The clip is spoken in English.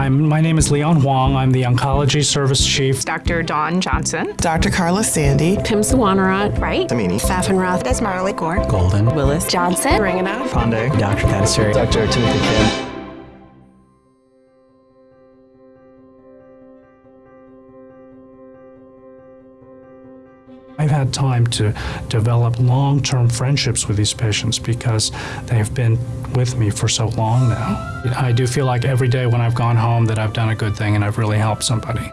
I'm, my name is Leon Huang. I'm the Oncology Service Chief. Dr. Dawn Johnson. Dr. Carla Sandy. Pim Sawanarat. Right. Amini. Fafenroth. Desmarley Gore. Golden. Willis. Johnson. Ringanow. Ponde. Dr. Katsuri. Dr. Timothy Kim. I've had time to develop long term friendships with these patients because they've been with me for so long now. I do feel like every day when I've gone home that I've done a good thing and I've really helped somebody.